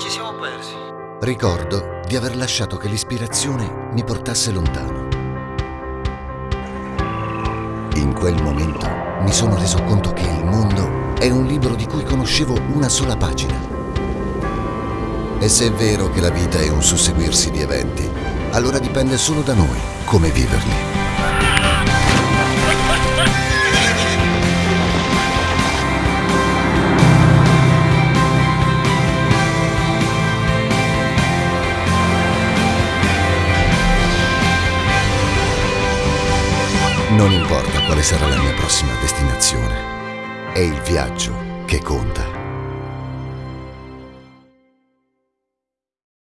ci siamo persi? Ricordo di aver lasciato che l'ispirazione mi portasse lontano. In quel momento mi sono reso conto che il mondo è un libro di cui conoscevo una sola pagina. E se è vero che la vita è un susseguirsi di eventi, allora dipende solo da noi come viverli. Non importa quale sarà la mia prossima destinazione, è il viaggio che conta.